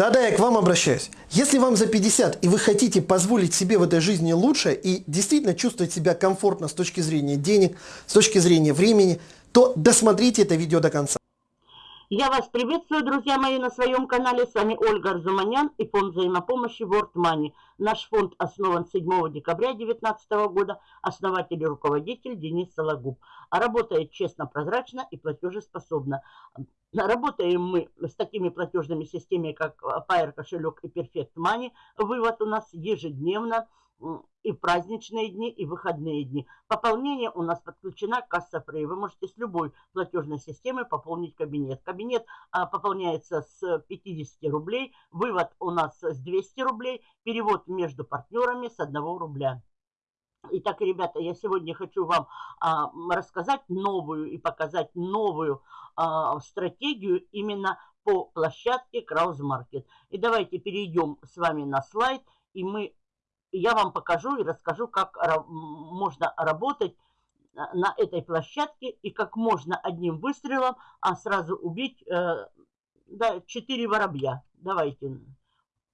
Да-да, я к вам обращаюсь. Если вам за 50 и вы хотите позволить себе в этой жизни лучше и действительно чувствовать себя комфортно с точки зрения денег, с точки зрения времени, то досмотрите это видео до конца. Я вас приветствую, друзья мои, на своем канале. С вами Ольга Арзуманян и фонд взаимопомощи World Money. Наш фонд основан 7 декабря 2019 года. Основатель и руководитель Денис Сологуб. А работает честно, прозрачно и платежеспособно. Работаем мы с такими платежными системами, как Pair кошелек и Perfect Money. Вывод у нас ежедневно и в праздничные дни, и в выходные дни. Пополнение у нас подключена касса Free. Вы можете с любой платежной системы пополнить кабинет. Кабинет а, пополняется с 50 рублей, вывод у нас с 200 рублей, перевод между партнерами с 1 рубля. Итак, ребята, я сегодня хочу вам а, рассказать новую и показать новую а, стратегию именно по площадке Краус Маркет. И давайте перейдем с вами на слайд, и мы я вам покажу и расскажу, как можно работать э, на этой площадке и как можно одним выстрелом а сразу убить э, да, 4 воробья. Давайте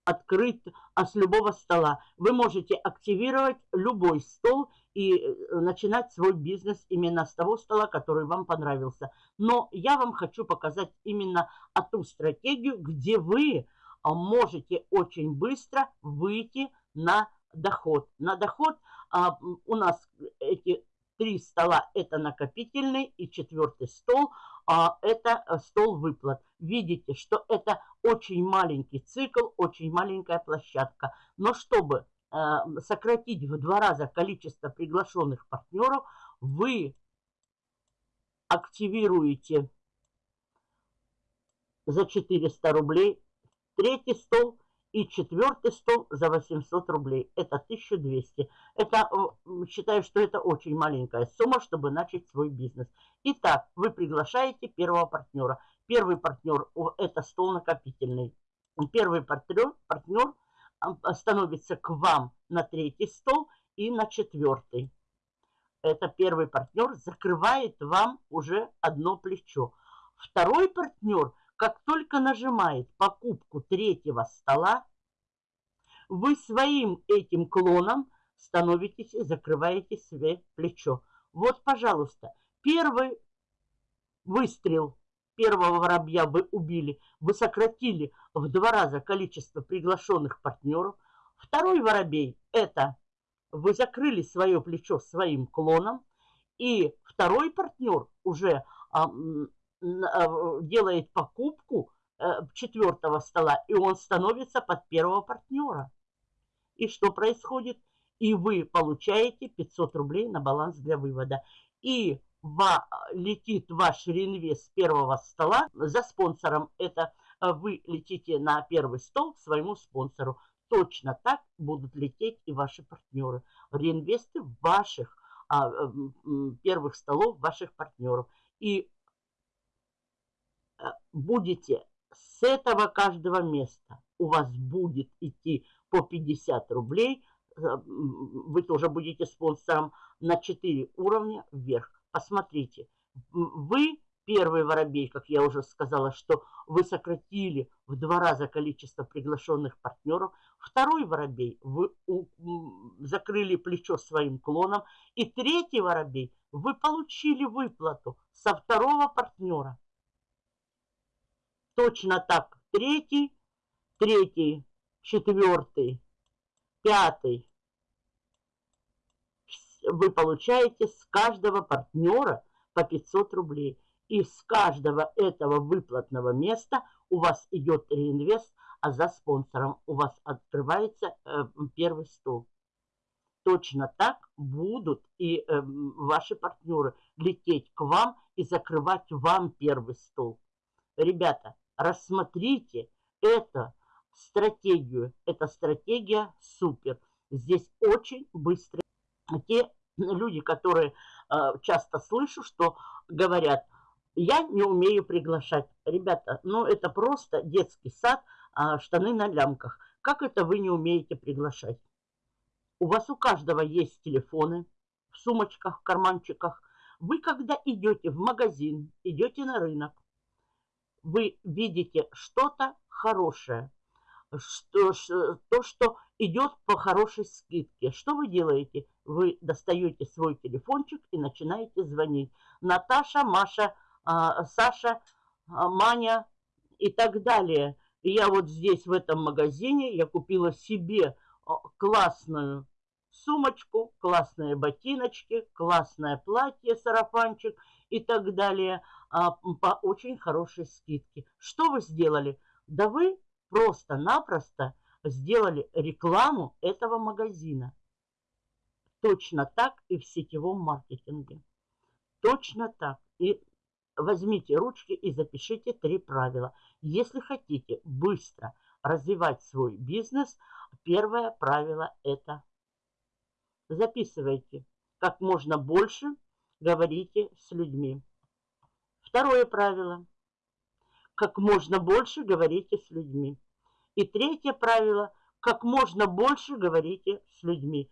открыть а с любого стола. Вы можете активировать любой стол и э, начинать свой бизнес именно с того стола, который вам понравился. Но я вам хочу показать именно ту стратегию, где вы а, можете очень быстро выйти на доход. На доход а, у нас эти три стола это накопительный и четвертый стол а, это э, стол выплат. Видите, что это очень маленький цикл, очень маленькая площадка. Но чтобы а, сократить в два раза количество приглашенных партнеров, вы активируете за 400 рублей третий стол – и четвертый стол за 800 рублей. Это 1200. Это, считаю, что это очень маленькая сумма, чтобы начать свой бизнес. Итак, вы приглашаете первого партнера. Первый партнер – это стол накопительный. Первый партнер, партнер становится к вам на третий стол и на четвертый. Это первый партнер закрывает вам уже одно плечо. Второй партнер – как только нажимает покупку третьего стола, вы своим этим клоном становитесь и закрываете себе плечо. Вот, пожалуйста, первый выстрел первого воробья вы убили, вы сократили в два раза количество приглашенных партнеров. Второй воробей – это вы закрыли свое плечо своим клоном, и второй партнер уже а, делает покупку э, четвертого стола, и он становится под первого партнера. И что происходит? И вы получаете 500 рублей на баланс для вывода. И ва, летит ваш реинвест первого стола за спонсором. Это э, вы летите на первый стол к своему спонсору. Точно так будут лететь и ваши партнеры. Реинвесты ваших а, первых столов, ваших партнеров. И Э, будете с этого каждого места, у вас будет идти по 50 рублей, э, вы тоже будете спонсором на 4 уровня вверх. Посмотрите, вы первый воробей, как я уже сказала, что вы сократили в два раза количество приглашенных партнеров. Второй воробей, вы закрыли плечо своим клоном. И третий воробей, вы получили выплату со второго партнера. Точно так третий, третий, четвертый, пятый. Вы получаете с каждого партнера по 500 рублей. И с каждого этого выплатного места у вас идет реинвест, а за спонсором у вас открывается э, первый стол. Точно так будут и э, ваши партнеры лететь к вам и закрывать вам первый стол. Ребята, рассмотрите эту стратегию. Эта стратегия супер. Здесь очень быстро. Те люди, которые э, часто слышу, что говорят, я не умею приглашать. Ребята, ну это просто детский сад, э, штаны на лямках. Как это вы не умеете приглашать? У вас у каждого есть телефоны в сумочках, в карманчиках. Вы когда идете в магазин, идете на рынок, вы видите что-то хорошее, что, то, что идет по хорошей скидке. Что вы делаете? Вы достаете свой телефончик и начинаете звонить. Наташа, Маша, а, Саша, а, Маня и так далее. И я вот здесь, в этом магазине, я купила себе а, классную сумочку, классные ботиночки, классное платье, сарафанчик и так далее по очень хорошей скидке. Что вы сделали? Да вы просто-напросто сделали рекламу этого магазина. Точно так и в сетевом маркетинге. Точно так. И возьмите ручки и запишите три правила. Если хотите быстро развивать свой бизнес, первое правило это записывайте. Как можно больше говорите с людьми. Второе правило. Как можно больше говорите с людьми. И третье правило. Как можно больше говорите с людьми.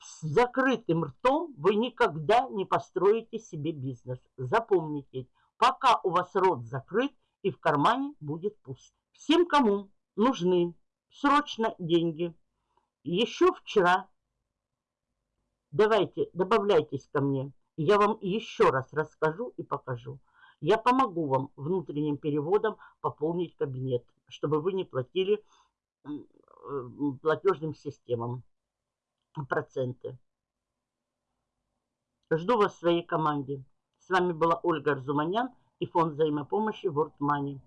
С закрытым ртом вы никогда не построите себе бизнес. Запомните, пока у вас рот закрыт и в кармане будет пуст. Всем, кому нужны срочно деньги, еще вчера, давайте, добавляйтесь ко мне. Я вам еще раз расскажу и покажу. Я помогу вам внутренним переводом пополнить кабинет, чтобы вы не платили э, платежным системам проценты. Жду вас в своей команде. С вами была Ольга Арзуманян и фонд взаимопомощи World Money.